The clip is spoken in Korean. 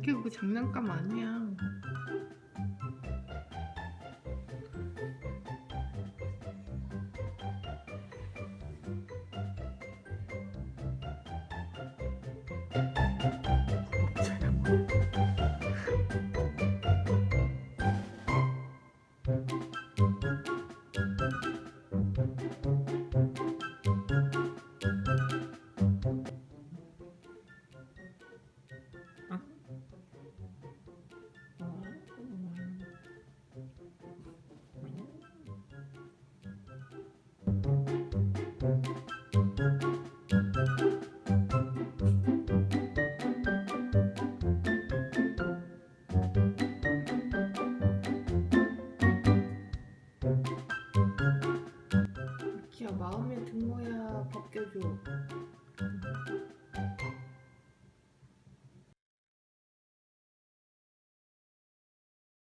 이게 뭐 장난감 아니야. 키야 마 involvement